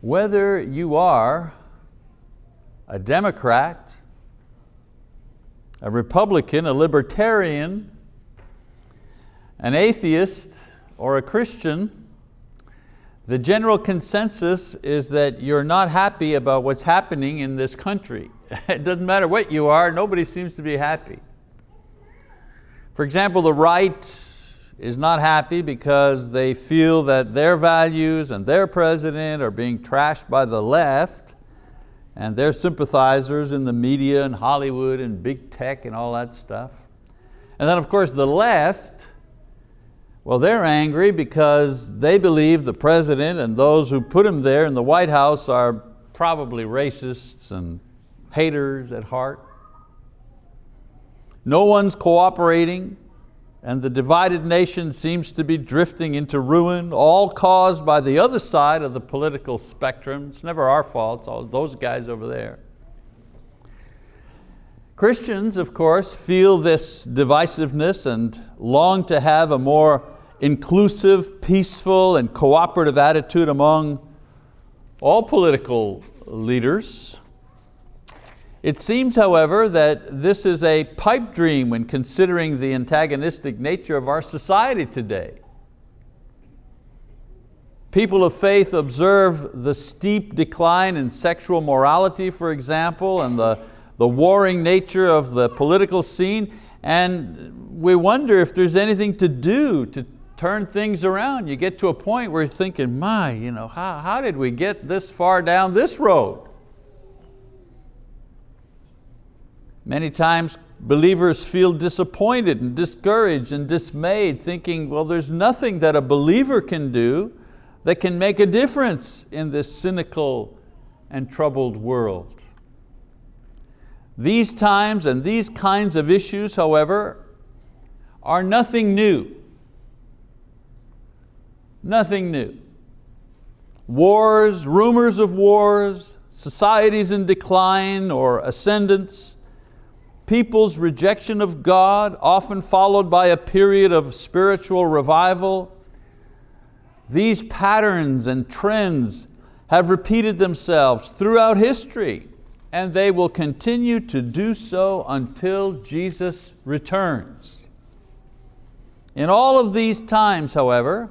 whether you are a Democrat, a Republican, a Libertarian, an atheist, or a Christian, the general consensus is that you're not happy about what's happening in this country. It doesn't matter what you are, nobody seems to be happy. For example, the right is not happy because they feel that their values and their president are being trashed by the left and their sympathizers in the media and Hollywood and big tech and all that stuff. And then of course the left, well they're angry because they believe the president and those who put him there in the White House are probably racists and haters at heart. No one's cooperating and the divided nation seems to be drifting into ruin, all caused by the other side of the political spectrum. It's never our fault, it's all those guys over there. Christians, of course, feel this divisiveness and long to have a more inclusive, peaceful, and cooperative attitude among all political leaders. It seems, however, that this is a pipe dream when considering the antagonistic nature of our society today. People of faith observe the steep decline in sexual morality, for example, and the, the warring nature of the political scene, and we wonder if there's anything to do to turn things around. You get to a point where you're thinking, my, you know, how, how did we get this far down this road? Many times believers feel disappointed and discouraged and dismayed, thinking, well, there's nothing that a believer can do that can make a difference in this cynical and troubled world. These times and these kinds of issues, however, are nothing new. Nothing new. Wars, rumors of wars, societies in decline or ascendance, people's rejection of God, often followed by a period of spiritual revival. These patterns and trends have repeated themselves throughout history and they will continue to do so until Jesus returns. In all of these times, however,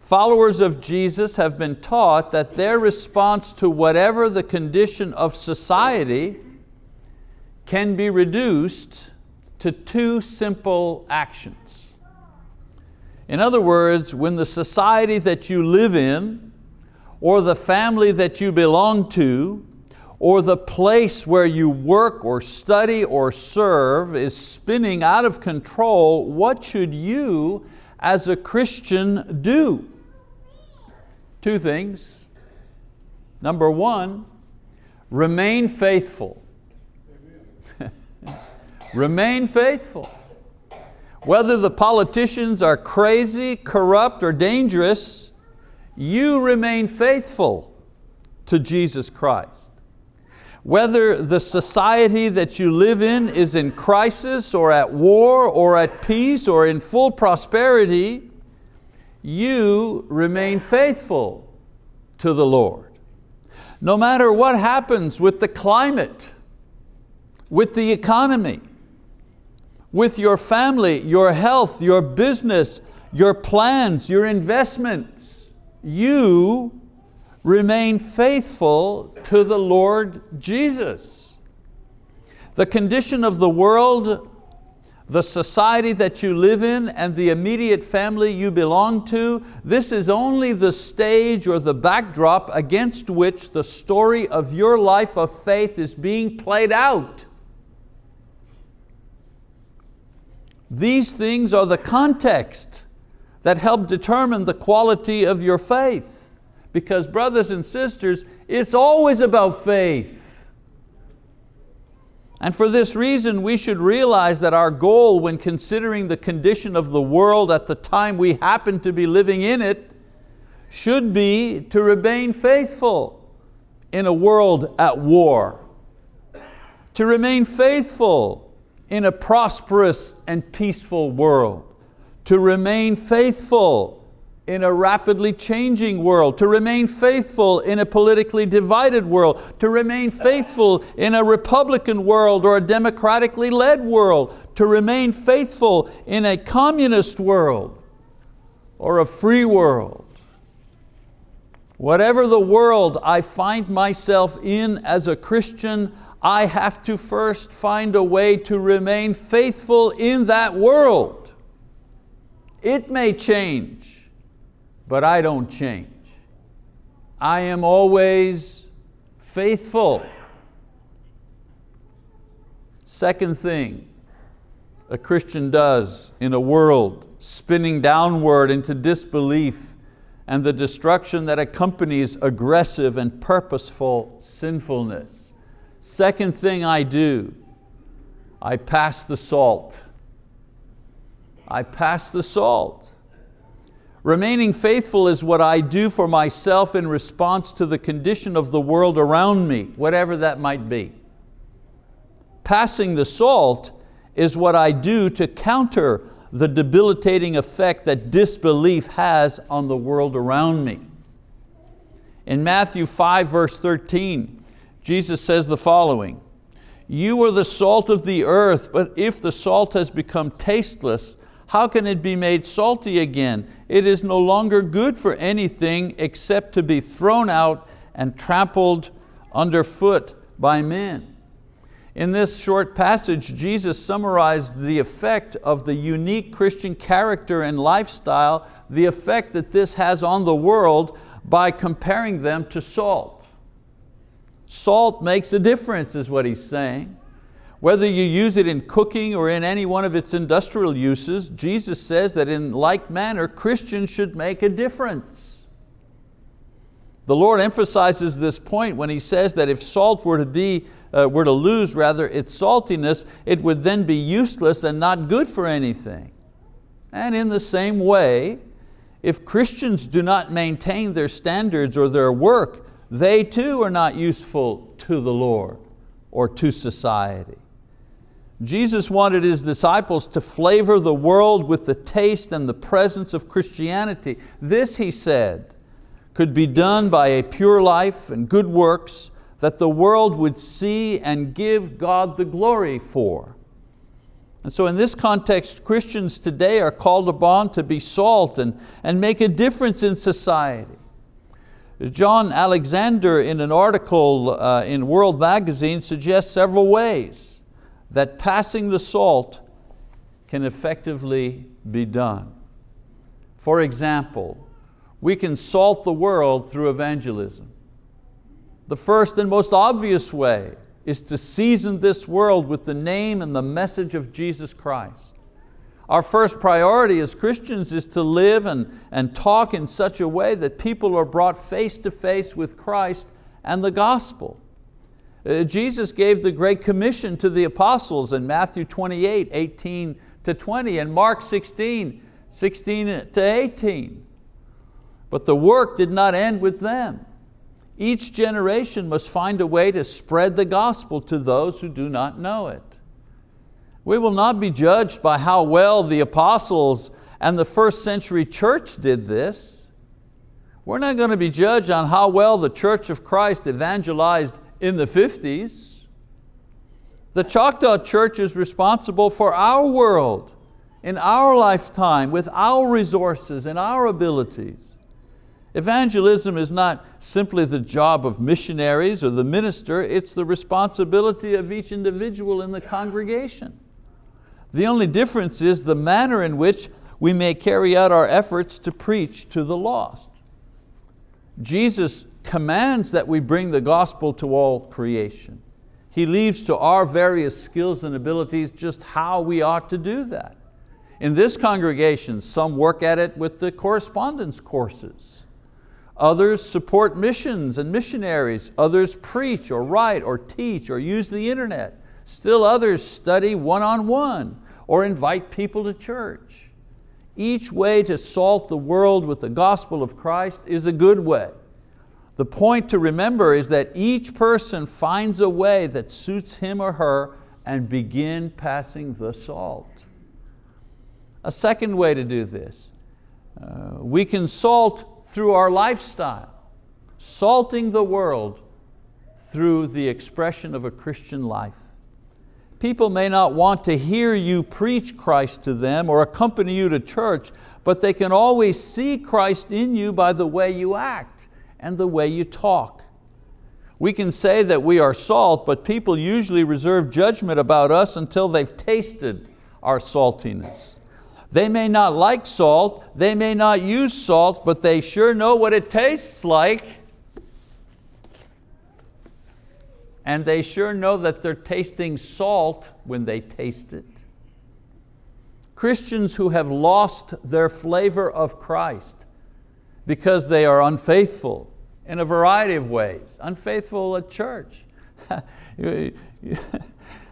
followers of Jesus have been taught that their response to whatever the condition of society can be reduced to two simple actions. In other words, when the society that you live in, or the family that you belong to, or the place where you work or study or serve is spinning out of control, what should you as a Christian do? Two things. Number one, remain faithful. Remain faithful. Whether the politicians are crazy, corrupt, or dangerous, you remain faithful to Jesus Christ. Whether the society that you live in is in crisis or at war or at peace or in full prosperity, you remain faithful to the Lord. No matter what happens with the climate, with the economy, with your family, your health, your business, your plans, your investments. You remain faithful to the Lord Jesus. The condition of the world, the society that you live in and the immediate family you belong to, this is only the stage or the backdrop against which the story of your life of faith is being played out. These things are the context that help determine the quality of your faith. Because brothers and sisters, it's always about faith. And for this reason, we should realize that our goal when considering the condition of the world at the time we happen to be living in it should be to remain faithful in a world at war. To remain faithful in a prosperous and peaceful world, to remain faithful in a rapidly changing world, to remain faithful in a politically divided world, to remain faithful in a Republican world or a democratically led world, to remain faithful in a communist world or a free world. Whatever the world I find myself in as a Christian, I have to first find a way to remain faithful in that world. It may change but I don't change. I am always faithful. Second thing a Christian does in a world spinning downward into disbelief and the destruction that accompanies aggressive and purposeful sinfulness. Second thing I do, I pass the salt. I pass the salt. Remaining faithful is what I do for myself in response to the condition of the world around me, whatever that might be. Passing the salt is what I do to counter the debilitating effect that disbelief has on the world around me. In Matthew 5 verse 13, Jesus says the following, you are the salt of the earth, but if the salt has become tasteless, how can it be made salty again? it is no longer good for anything except to be thrown out and trampled underfoot by men. In this short passage, Jesus summarized the effect of the unique Christian character and lifestyle, the effect that this has on the world by comparing them to salt. Salt makes a difference is what he's saying. Whether you use it in cooking or in any one of its industrial uses, Jesus says that in like manner, Christians should make a difference. The Lord emphasizes this point when He says that if salt were to, be, uh, were to lose rather its saltiness, it would then be useless and not good for anything. And in the same way, if Christians do not maintain their standards or their work, they too are not useful to the Lord or to society. Jesus wanted His disciples to flavor the world with the taste and the presence of Christianity. This, He said, could be done by a pure life and good works that the world would see and give God the glory for. And so in this context, Christians today are called upon to be salt and, and make a difference in society. John Alexander in an article uh, in World Magazine suggests several ways that passing the salt can effectively be done. For example, we can salt the world through evangelism. The first and most obvious way is to season this world with the name and the message of Jesus Christ. Our first priority as Christians is to live and, and talk in such a way that people are brought face to face with Christ and the gospel. Uh, Jesus gave the Great Commission to the apostles in Matthew 28, 18 to 20, and Mark 16, 16 to 18. But the work did not end with them. Each generation must find a way to spread the gospel to those who do not know it. We will not be judged by how well the apostles and the first century church did this. We're not going to be judged on how well the church of Christ evangelized in the 50s. The Choctaw Church is responsible for our world, in our lifetime, with our resources and our abilities. Evangelism is not simply the job of missionaries or the minister, it's the responsibility of each individual in the congregation. The only difference is the manner in which we may carry out our efforts to preach to the lost. Jesus commands that we bring the gospel to all creation. He leaves to our various skills and abilities just how we ought to do that. In this congregation, some work at it with the correspondence courses. Others support missions and missionaries. Others preach or write or teach or use the internet. Still others study one-on-one -on -one or invite people to church. Each way to salt the world with the gospel of Christ is a good way. The point to remember is that each person finds a way that suits him or her and begin passing the salt. A second way to do this, Uh, we can salt through our lifestyle, salting the world through the expression of a Christian life. People may not want to hear you preach Christ to them or accompany you to church, but they can always see Christ in you by the way you act and the way you talk. We can say that we are salt, but people usually reserve judgment about us until they've tasted our saltiness. They may not like salt, they may not use salt, but they sure know what it tastes like. And they sure know that they're tasting salt when they taste it. Christians who have lost their flavor of Christ because they are unfaithful in a variety of ways, unfaithful at church.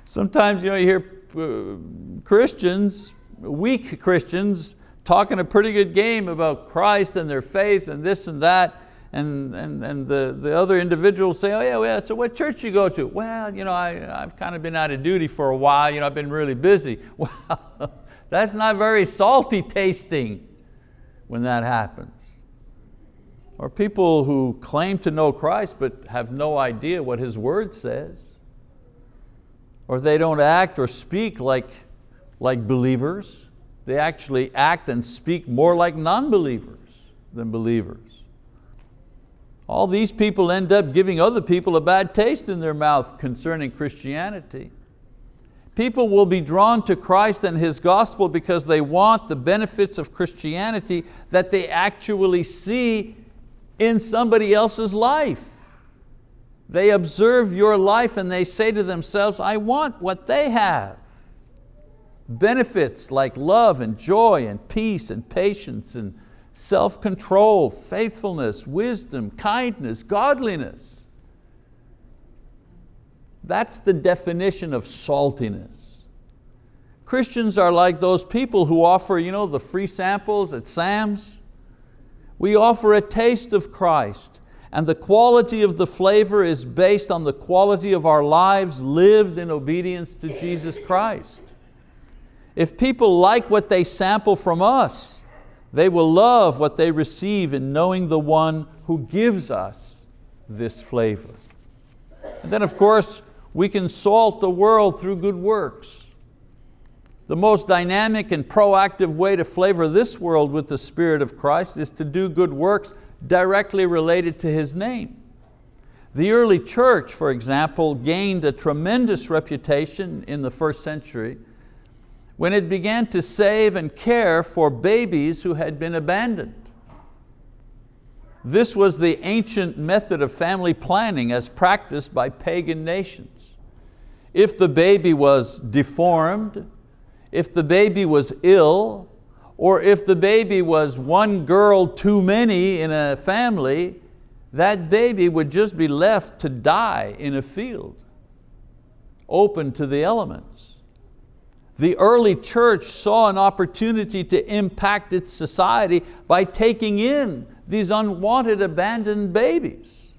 Sometimes you, know, you hear uh, Christians, weak Christians, talking a pretty good game about Christ and their faith and this and that, and, and, and the, the other individuals say, oh yeah, well, so what church you go to? Well, you know, I, I've kind of been out of duty for a while, you know, I've been really busy. Well, that's not very salty tasting when that happens. Or people who claim to know Christ but have no idea what His word says. Or they don't act or speak like, like believers. They actually act and speak more like non-believers than believers. All these people end up giving other people a bad taste in their mouth concerning Christianity. People will be drawn to Christ and His gospel because they want the benefits of Christianity that they actually see in somebody else's life. They observe your life and they say to themselves, I want what they have. Benefits like love and joy and peace and patience and self-control, faithfulness, wisdom, kindness, godliness. That's the definition of saltiness. Christians are like those people who offer you know, the free samples at Sam's. We offer a taste of Christ and the quality of the flavor is based on the quality of our lives lived in obedience to Jesus Christ. If people like what they sample from us, they will love what they receive in knowing the one who gives us this flavor. And then of course, we can salt the world through good works. The most dynamic and proactive way to flavor this world with the Spirit of Christ is to do good works directly related to His name. The early church, for example, gained a tremendous reputation in the first century when it began to save and care for babies who had been abandoned. This was the ancient method of family planning as practiced by pagan nations. If the baby was deformed, if the baby was ill, or if the baby was one girl too many in a family, that baby would just be left to die in a field, open to the elements. The early church saw an opportunity to impact its society by taking in these unwanted abandoned babies.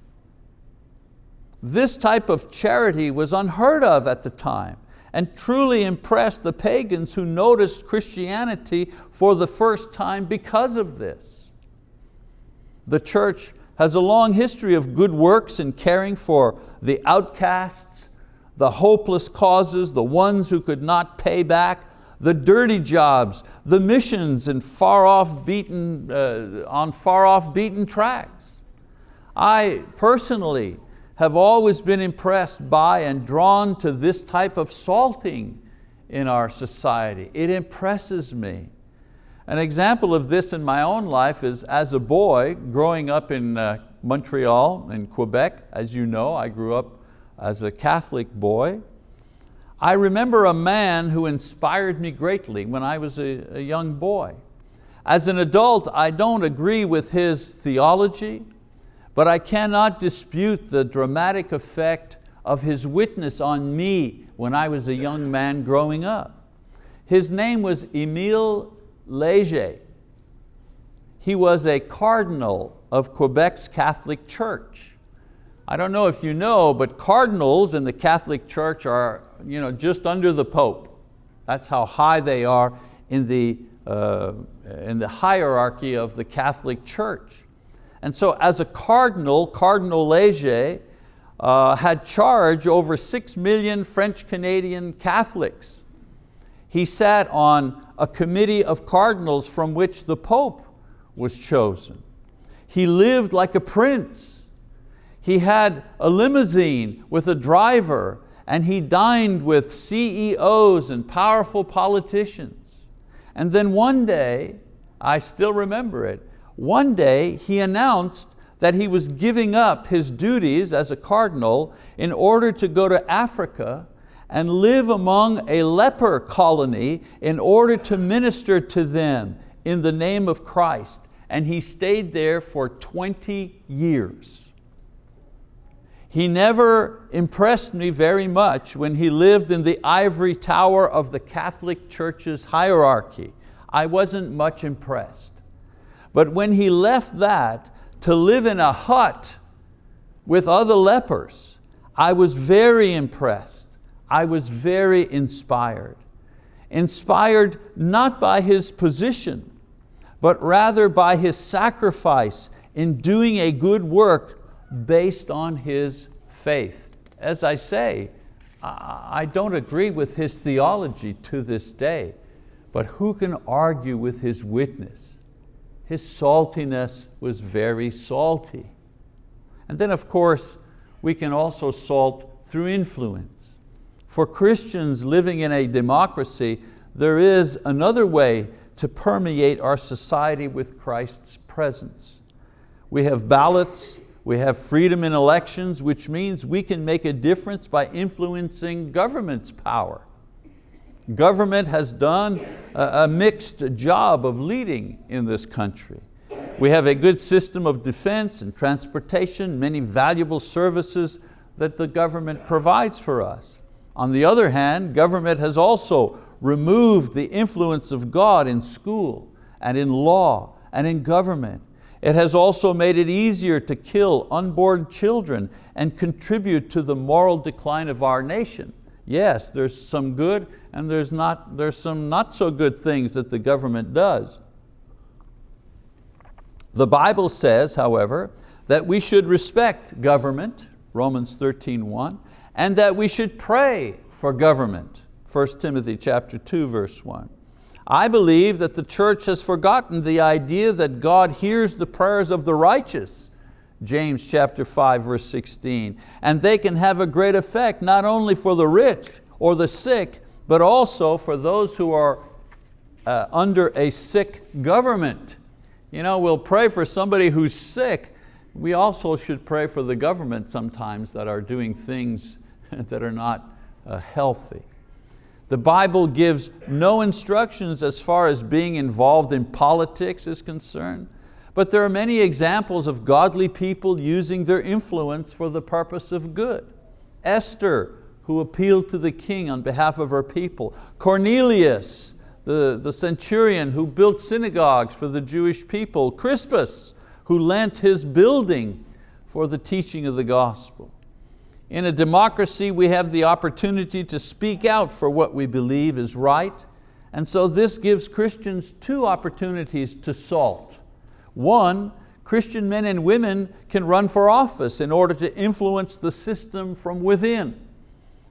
This type of charity was unheard of at the time and truly impressed the pagans who noticed Christianity for the first time because of this. The church has a long history of good works in caring for the outcasts, the hopeless causes, the ones who could not pay back, the dirty jobs, the missions in far off beaten, uh, on far off beaten tracks. I personally have always been impressed by and drawn to this type of salting in our society. It impresses me. An example of this in my own life is as a boy growing up in uh, Montreal in Quebec. As you know, I grew up as a Catholic boy. I remember a man who inspired me greatly when I was a, a young boy. As an adult, I don't agree with his theology, but I cannot dispute the dramatic effect of his witness on me when I was a young man growing up. His name was Émile Léger. He was a cardinal of Quebec's Catholic Church. I don't know if you know, but cardinals in the Catholic Church are you know, just under the Pope. That's how high they are in the, uh, in the hierarchy of the Catholic Church. And so as a cardinal, Cardinal Leger uh, had charge over six million French-Canadian Catholics. He sat on a committee of cardinals from which the Pope was chosen. He lived like a prince. He had a limousine with a driver and he dined with CEOs and powerful politicians. And then one day, I still remember it, one day he announced that he was giving up his duties as a cardinal in order to go to Africa and live among a leper colony in order to minister to them in the name of Christ. And he stayed there for 20 years. He never impressed me very much when he lived in the ivory tower of the Catholic Church's hierarchy. I wasn't much impressed. But when he left that to live in a hut with other lepers, I was very impressed. I was very inspired. Inspired not by his position, but rather by his sacrifice in doing a good work based on his faith. As I say, I don't agree with his theology to this day, but who can argue with his witness? His saltiness was very salty. And then of course, we can also salt through influence. For Christians living in a democracy, there is another way to permeate our society with Christ's presence. We have ballots we have freedom in elections, which means we can make a difference by influencing government's power. Government has done a, mixed job of leading in this country. We have a good system of defense and transportation, many valuable services that the government provides for us. On the other hand, government has also removed the influence of God in school and in law and in government it has also made it easier to kill unborn children and contribute to the moral decline of our nation. Yes, there's some good and there's, not, there's some not so good things that the government does. The Bible says, however, that we should respect government, Romans 13, and that we should pray for government, 1 Timothy chapter 2, verse 1. I believe that the church has forgotten the idea that God hears the prayers of the righteous, James chapter 5, verse 16, and they can have a great effect not only for the rich or the sick, but also for those who are uh, under a sick government. You know, we'll pray for somebody who's sick. We also should pray for the government sometimes that are doing things that are not uh, healthy. The Bible gives no instructions as far as being involved in politics is concerned, but there are many examples of godly people using their influence for the purpose of good. Esther, who appealed to the king on behalf of her people. Cornelius, the, the centurion who built synagogues for the Jewish people. Crispus, who lent his building for the teaching of the gospel. In a democracy, we have the opportunity to speak out for what we believe is right, and so this gives Christians two opportunities to salt. One, Christian men and women can run for office in order to influence the system from within.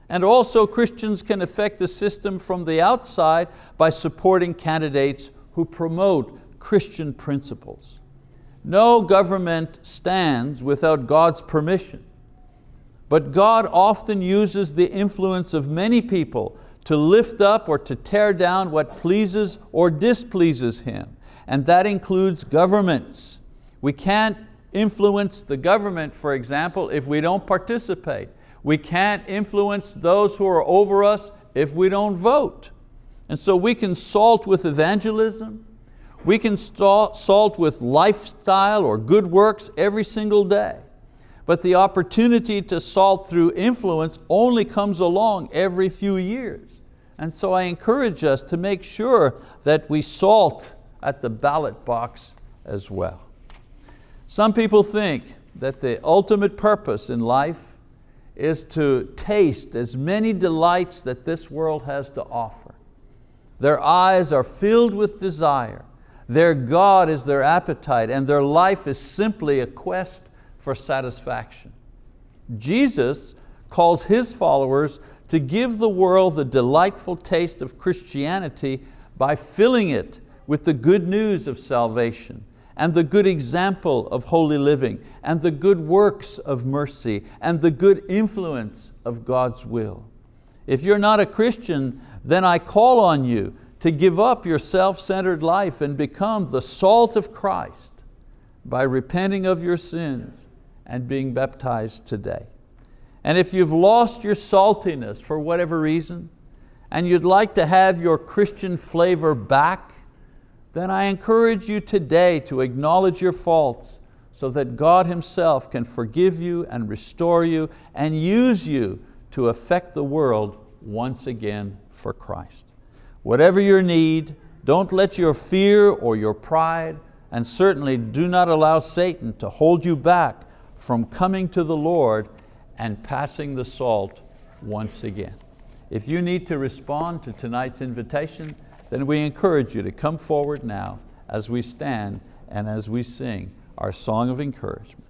And also Christians can affect the system from the outside by supporting candidates who promote Christian principles. No government stands without God's permission. But God often uses the influence of many people to lift up or to tear down what pleases or displeases Him. And that includes governments. We can't influence the government, for example, if we don't participate. We can't influence those who are over us if we don't vote. And so we can salt with evangelism, we can salt with lifestyle or good works every single day. But the opportunity to salt through influence only comes along every few years. And so I encourage us to make sure that we salt at the ballot box as well. Some people think that the ultimate purpose in life is to taste as many delights that this world has to offer. Their eyes are filled with desire. Their God is their appetite and their life is simply a quest for satisfaction. Jesus calls His followers to give the world the delightful taste of Christianity by filling it with the good news of salvation and the good example of holy living and the good works of mercy and the good influence of God's will. If you're not a Christian, then I call on you to give up your self-centered life and become the salt of Christ by repenting of your sins and being baptized today. And if you've lost your saltiness for whatever reason, and you'd like to have your Christian flavor back, then I encourage you today to acknowledge your faults so that God Himself can forgive you and restore you and use you to affect the world once again for Christ. Whatever your need, don't let your fear or your pride, and certainly do not allow Satan to hold you back from coming to the Lord and passing the salt once again. If you need to respond to tonight's invitation, then we encourage you to come forward now as we stand and as we sing our song of encouragement.